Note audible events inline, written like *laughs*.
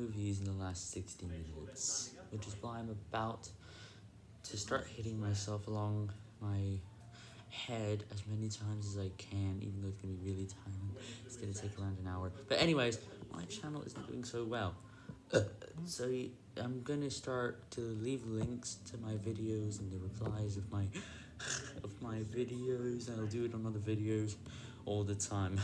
movies in the last 60 minutes, which is why I'm about to start hitting myself along my head as many times as I can, even though it's going to be really tiring. It's going to take around an hour. But anyways, my channel isn't doing so well. Uh, so I'm going to start to leave links to my videos and the replies of my *laughs* of my videos, I'll do it on other videos all the time. *laughs*